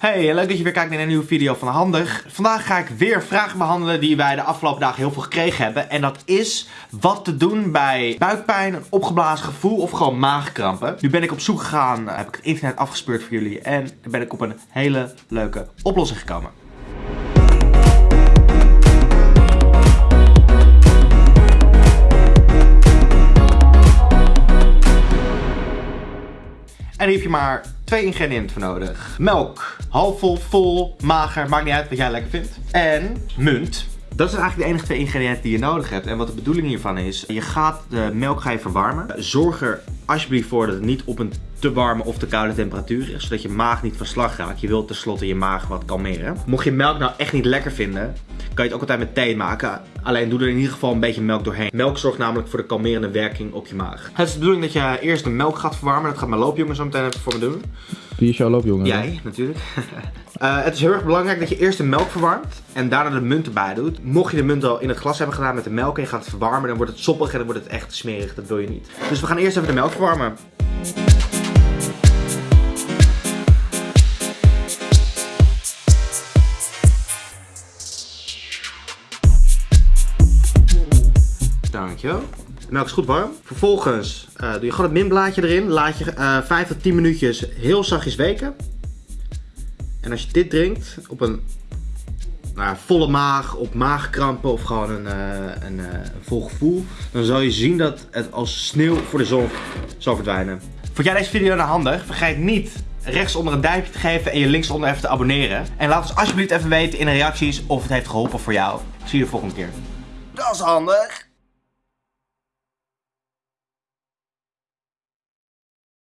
Hey, leuk dat je weer kijkt naar een nieuwe video van Handig. Vandaag ga ik weer vragen behandelen die wij de afgelopen dagen heel veel gekregen hebben. En dat is wat te doen bij buikpijn, een opgeblazen gevoel of gewoon maagkrampen. Nu ben ik op zoek gegaan, heb ik het internet afgespeurd voor jullie en ben ik op een hele leuke oplossing gekomen. En hier heb je maar twee ingrediënten voor nodig. Melk, halfvol, vol, mager, maakt niet uit wat jij lekker vindt. En munt. Dat zijn eigenlijk de enige twee ingrediënten die je nodig hebt. En wat de bedoeling hiervan is, je gaat de melk ga je verwarmen. Zorg er alsjeblieft voor dat het niet op een te warme of te koude temperatuur is. Zodat je maag niet van slag raakt. Je wilt tenslotte je maag wat kalmeren. Mocht je melk nou echt niet lekker vinden, kan je het ook altijd met thee maken. Alleen doe er in ieder geval een beetje melk doorheen. Melk zorgt namelijk voor de kalmerende werking op je maag. Het is de bedoeling dat je eerst de melk gaat verwarmen. Dat gaat mijn loopjongen zo meteen even voor me doen. Wie is jouw loopjongen? Jij, natuurlijk. Uh, het is heel erg belangrijk dat je eerst de melk verwarmt en daarna de munt erbij doet. Mocht je de munt al in het glas hebben gedaan met de melk en je gaat het verwarmen, dan wordt het soppig en dan wordt het echt smerig. Dat wil je niet. Dus we gaan eerst even de melk verwarmen. De melk is goed warm. Vervolgens uh, doe je gewoon het minblaadje erin. Laat je uh, eh, 5 tot 10 minuutjes heel zachtjes weken. En als je dit drinkt op een nou, volle maag, op maagkrampen of gewoon een, uh, een, uh, vol gevoel, dan zal je zien dat het als sneeuw voor de zon zal verdwijnen. Vond jij deze video nou handig? Vergeet niet rechtsonder een duimpje te geven en je linksonder even te abonneren. En laat ons alsjeblieft even weten in de reacties of het heeft geholpen voor jou. Zie je de volgende keer. Dat is handig!